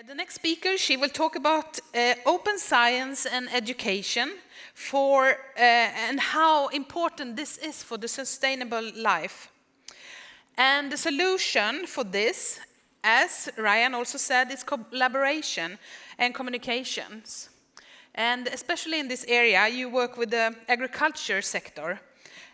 Uh, the next speaker, she will talk about uh, open science and education for, uh, and how important this is for the sustainable life. And the solution for this, as Ryan also said, is collaboration and communications. And especially in this area, you work with the agriculture sector.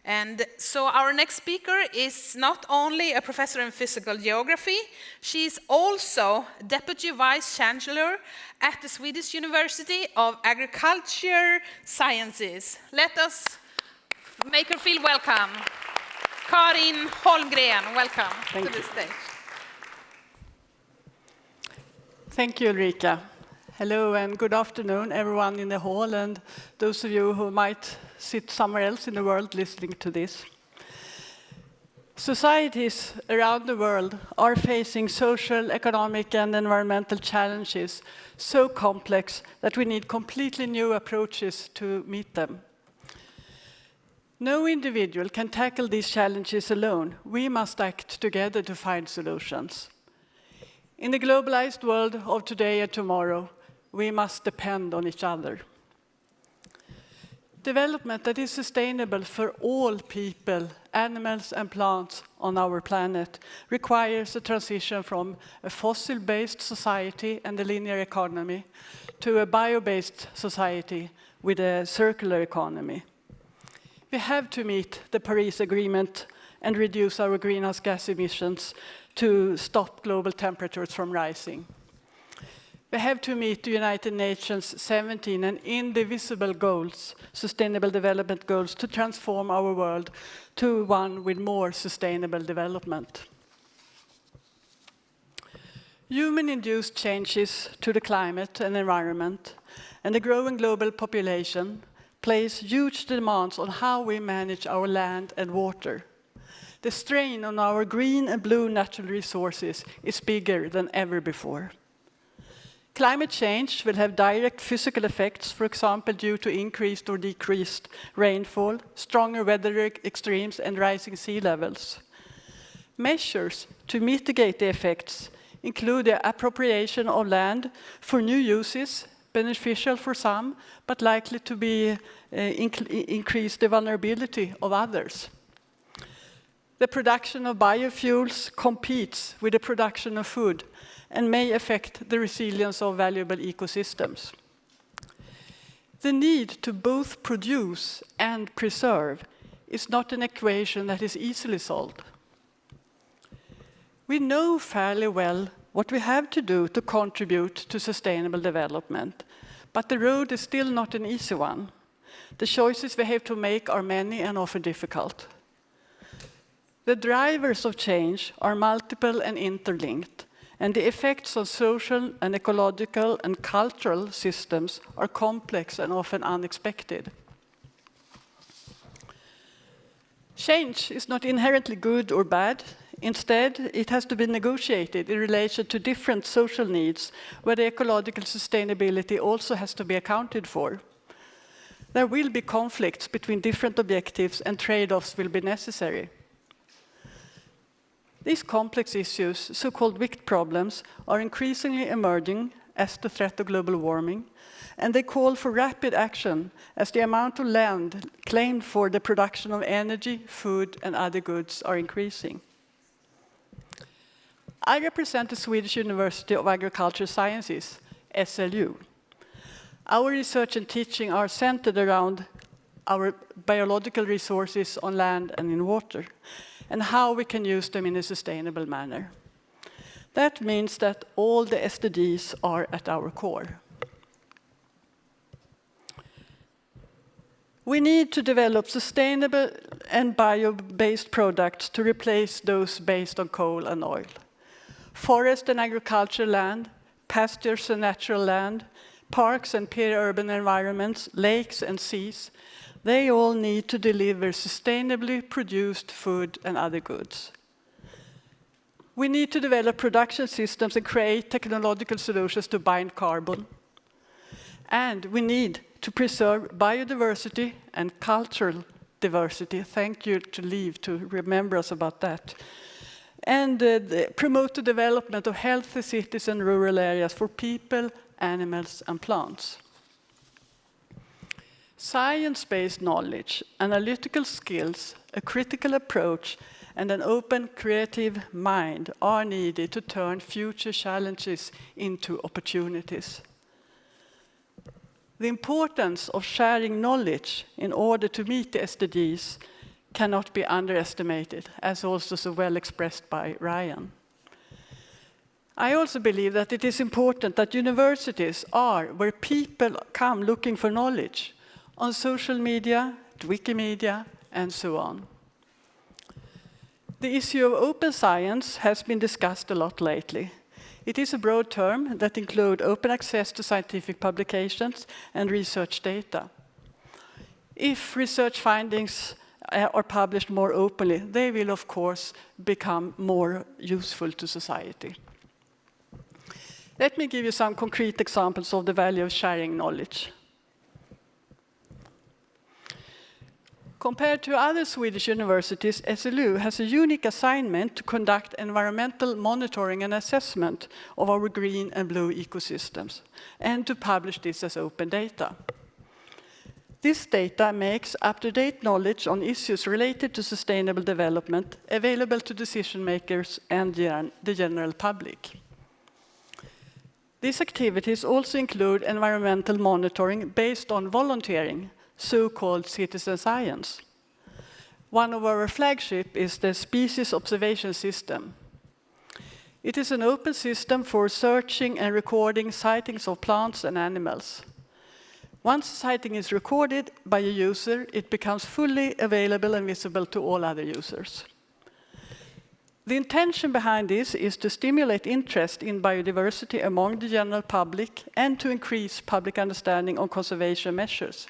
And so our next speaker is not only a professor in physical geography, she's also Deputy Vice Chancellor at the Swedish University of Agriculture Sciences. Let us make her feel welcome. Karin Holmgren, welcome Thank to the stage. Thank you, Ulrika. Hello and good afternoon, everyone in the hall and those of you who might sit somewhere else in the world listening to this. Societies around the world are facing social, economic and environmental challenges so complex that we need completely new approaches to meet them. No individual can tackle these challenges alone. We must act together to find solutions. In the globalized world of today and tomorrow, we must depend on each other. Development that is sustainable for all people, animals and plants on our planet requires a transition from a fossil-based society and a linear economy to a bio-based society with a circular economy. We have to meet the Paris Agreement and reduce our greenhouse gas emissions to stop global temperatures from rising. We have to meet the United Nations 17 and indivisible goals, sustainable development goals, to transform our world to one with more sustainable development. Human-induced changes to the climate and environment and the growing global population place huge demands on how we manage our land and water. The strain on our green and blue natural resources is bigger than ever before. Climate change will have direct physical effects, for example, due to increased or decreased rainfall, stronger weather extremes, and rising sea levels. Measures to mitigate the effects include the appropriation of land for new uses, beneficial for some, but likely to be uh, increase the vulnerability of others. The production of biofuels competes with the production of food and may affect the resilience of valuable ecosystems. The need to both produce and preserve is not an equation that is easily solved. We know fairly well what we have to do to contribute to sustainable development, but the road is still not an easy one. The choices we have to make are many and often difficult. The drivers of change are multiple and interlinked, and the effects on social and ecological and cultural systems are complex and often unexpected. Change is not inherently good or bad. Instead, it has to be negotiated in relation to different social needs, where the ecological sustainability also has to be accounted for. There will be conflicts between different objectives and trade-offs will be necessary. These complex issues, so-called wicked problems, are increasingly emerging as the threat of global warming, and they call for rapid action as the amount of land claimed for the production of energy, food and other goods are increasing. I represent the Swedish University of Agricultural Sciences, SLU. Our research and teaching are centered around our biological resources on land and in water and how we can use them in a sustainable manner. That means that all the SDGs are at our core. We need to develop sustainable and bio-based products to replace those based on coal and oil. Forest and agricultural land, pastures and natural land, parks and peri-urban environments, lakes and seas they all need to deliver sustainably produced food and other goods. We need to develop production systems and create technological solutions to bind carbon. And we need to preserve biodiversity and cultural diversity. Thank you to Liv to remember us about that. and uh, the, promote the development of healthy cities and rural areas for people, animals and plants. Science-based knowledge, analytical skills, a critical approach and an open creative mind are needed to turn future challenges into opportunities. The importance of sharing knowledge in order to meet the SDGs cannot be underestimated, as also so well expressed by Ryan. I also believe that it is important that universities are where people come looking for knowledge on social media, Wikimedia, and so on. The issue of open science has been discussed a lot lately. It is a broad term that includes open access to scientific publications and research data. If research findings uh, are published more openly, they will of course become more useful to society. Let me give you some concrete examples of the value of sharing knowledge. Compared to other Swedish universities, SLU has a unique assignment to conduct environmental monitoring and assessment of our green and blue ecosystems, and to publish this as open data. This data makes up-to-date knowledge on issues related to sustainable development available to decision makers and the general public. These activities also include environmental monitoring based on volunteering, so-called citizen science. One of our flagship is the Species Observation System. It is an open system for searching and recording sightings of plants and animals. Once a sighting is recorded by a user, it becomes fully available and visible to all other users. The intention behind this is to stimulate interest in biodiversity among the general public and to increase public understanding on conservation measures.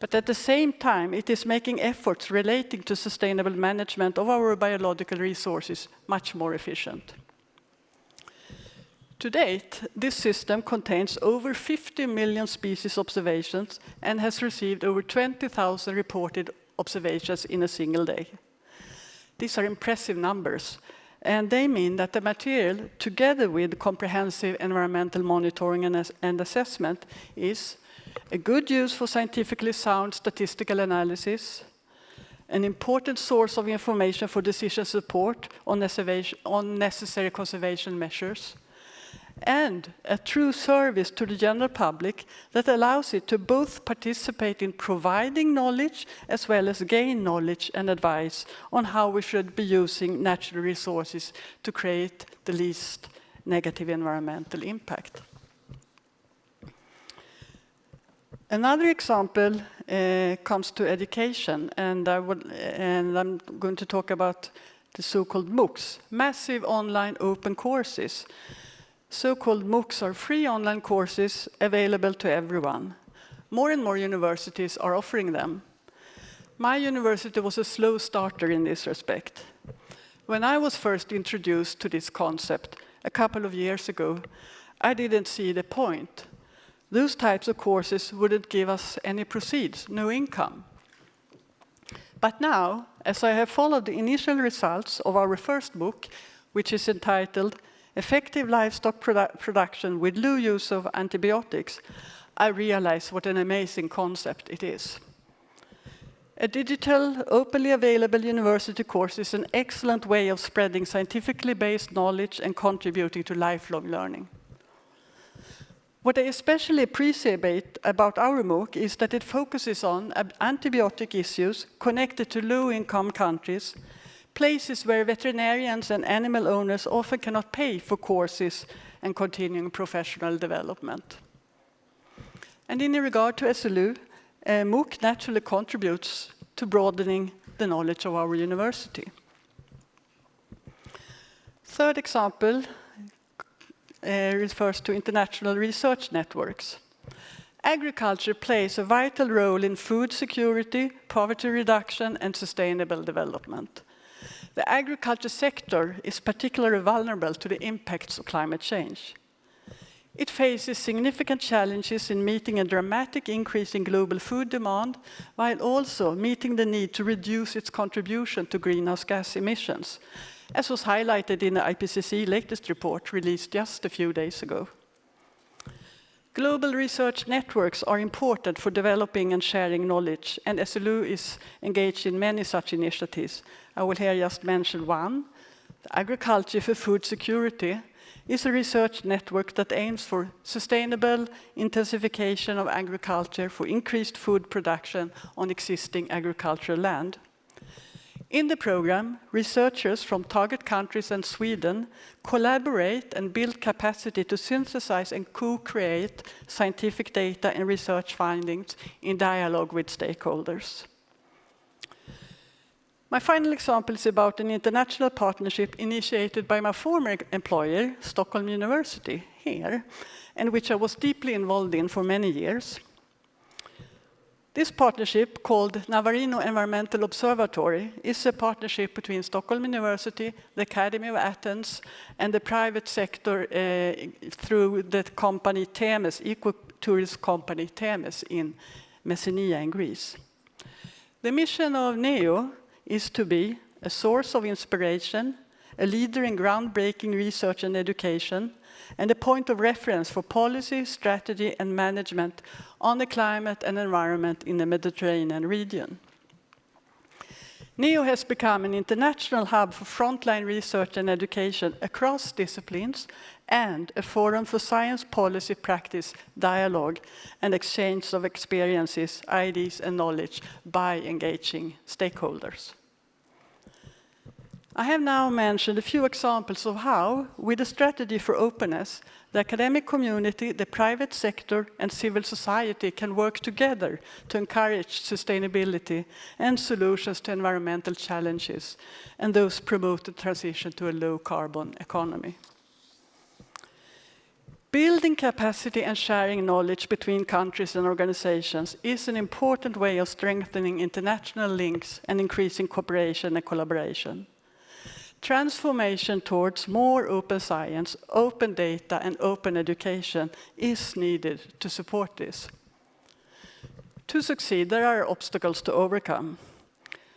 But at the same time, it is making efforts relating to sustainable management of our biological resources much more efficient. To date, this system contains over 50 million species observations and has received over 20,000 reported observations in a single day. These are impressive numbers, and they mean that the material, together with comprehensive environmental monitoring and, and assessment, is a good use for scientifically sound statistical analysis, an important source of information for decision support on, on necessary conservation measures, and a true service to the general public that allows it to both participate in providing knowledge as well as gain knowledge and advice on how we should be using natural resources to create the least negative environmental impact. Another example uh, comes to education, and, I and I'm going to talk about the so-called MOOCs, massive online open courses. So-called MOOCs are free online courses available to everyone. More and more universities are offering them. My university was a slow starter in this respect. When I was first introduced to this concept a couple of years ago, I didn't see the point those types of courses wouldn't give us any proceeds, no income. But now, as I have followed the initial results of our first MOOC, which is entitled Effective Livestock Produ Production with Low Use of Antibiotics, I realize what an amazing concept it is. A digital, openly available university course is an excellent way of spreading scientifically based knowledge and contributing to lifelong learning. What I especially appreciate about our MOOC is that it focuses on antibiotic issues connected to low-income countries, places where veterinarians and animal owners often cannot pay for courses and continuing professional development. And in regard to SLU, uh, MOOC naturally contributes to broadening the knowledge of our university. Third example uh, refers to international research networks. Agriculture plays a vital role in food security, poverty reduction and sustainable development. The agriculture sector is particularly vulnerable to the impacts of climate change. It faces significant challenges in meeting a dramatic increase in global food demand, while also meeting the need to reduce its contribution to greenhouse gas emissions, as was highlighted in the IPCC latest report released just a few days ago. Global research networks are important for developing and sharing knowledge, and SLU is engaged in many such initiatives. I will here just mention one. The Agriculture for Food Security is a research network that aims for sustainable intensification of agriculture for increased food production on existing agricultural land. In the program, researchers from target countries and Sweden collaborate and build capacity to synthesize and co-create scientific data and research findings in dialogue with stakeholders. My final example is about an international partnership initiated by my former employer, Stockholm University, here, and which I was deeply involved in for many years. This partnership, called Navarino Environmental Observatory, is a partnership between Stockholm University, the Academy of Athens, and the private sector uh, through the company TEMES, eco-tourist company TEMES in Messenia in Greece. The mission of NEO is to be a source of inspiration, a leader in groundbreaking research and education, and a point of reference for policy, strategy, and management on the climate and environment in the Mediterranean region. NEO has become an international hub for frontline research and education across disciplines and a forum for science policy practice, dialogue, and exchange of experiences, ideas, and knowledge by engaging stakeholders. I have now mentioned a few examples of how, with a strategy for openness, the academic community, the private sector, and civil society can work together to encourage sustainability and solutions to environmental challenges, and those promote the transition to a low-carbon economy. Building capacity and sharing knowledge between countries and organizations is an important way of strengthening international links and increasing cooperation and collaboration. Transformation towards more open science, open data, and open education is needed to support this. To succeed, there are obstacles to overcome.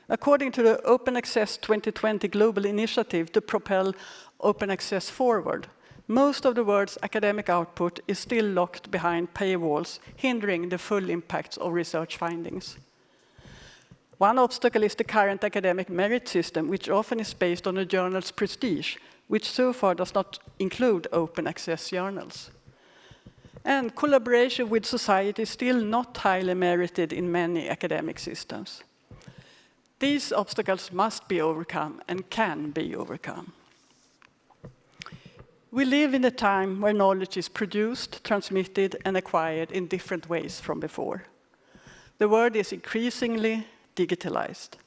According to the Open Access 2020 Global Initiative to propel open access forward, most of the world's academic output is still locked behind paywalls, hindering the full impacts of research findings. One obstacle is the current academic merit system, which often is based on a journal's prestige, which so far does not include open access journals. And collaboration with society is still not highly merited in many academic systems. These obstacles must be overcome and can be overcome. We live in a time where knowledge is produced, transmitted, and acquired in different ways from before. The world is increasingly digitalized.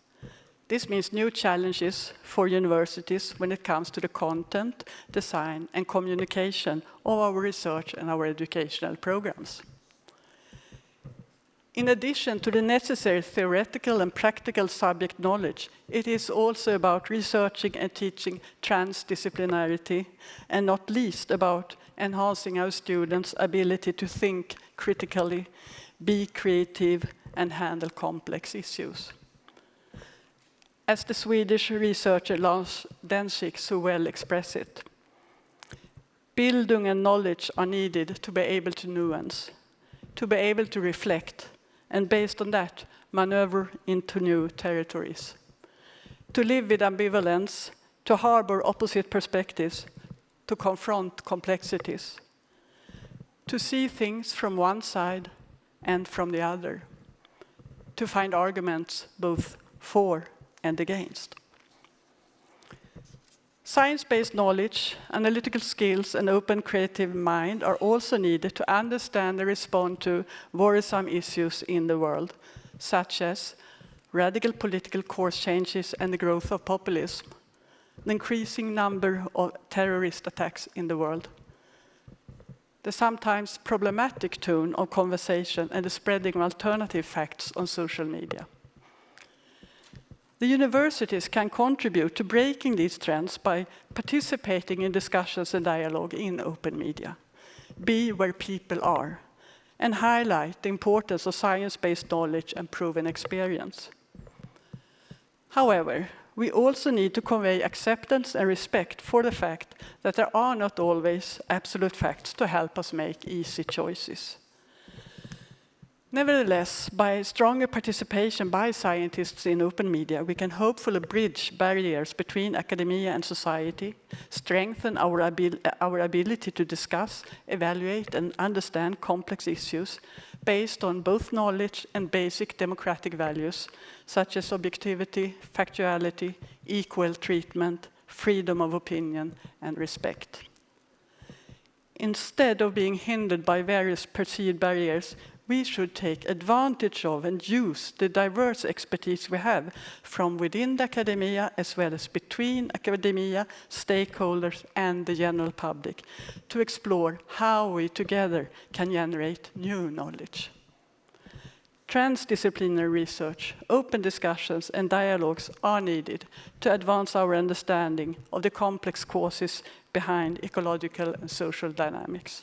This means new challenges for universities when it comes to the content, design, and communication of our research and our educational programs. In addition to the necessary theoretical and practical subject knowledge, it is also about researching and teaching transdisciplinarity, and not least about enhancing our students' ability to think critically, be creative, and handle complex issues. As the Swedish researcher Lars Dencik so well expressed it, Bildung and knowledge are needed to be able to nuance, to be able to reflect, and based on that, maneuver into new territories. To live with ambivalence, to harbor opposite perspectives, to confront complexities, to see things from one side and from the other to find arguments both for and against. Science-based knowledge, analytical skills, and open creative mind are also needed to understand and respond to worrisome issues in the world, such as radical political course changes and the growth of populism, the increasing number of terrorist attacks in the world, the sometimes problematic tone of conversation and the spreading of alternative facts on social media. The universities can contribute to breaking these trends by participating in discussions and dialogue in open media, be where people are, and highlight the importance of science-based knowledge and proven experience. However, we also need to convey acceptance and respect for the fact that there are not always absolute facts to help us make easy choices. Nevertheless, by stronger participation by scientists in open media, we can hopefully bridge barriers between academia and society, strengthen our, abil our ability to discuss, evaluate and understand complex issues based on both knowledge and basic democratic values, such as objectivity, factuality, equal treatment, freedom of opinion and respect. Instead of being hindered by various perceived barriers, we should take advantage of and use the diverse expertise we have from within the academia as well as between academia, stakeholders and the general public to explore how we together can generate new knowledge. Transdisciplinary research, open discussions and dialogues are needed to advance our understanding of the complex causes behind ecological and social dynamics.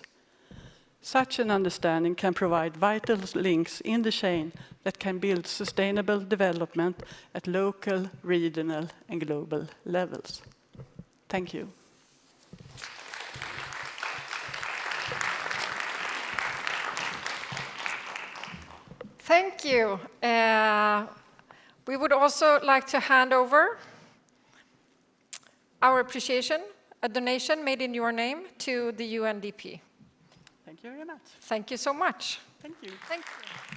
Such an understanding can provide vital links in the chain that can build sustainable development at local, regional and global levels. Thank you. Thank you. Uh, we would also like to hand over our appreciation, a donation made in your name to the UNDP. Thank you very much. Thank you so much. Thank you. Thank you.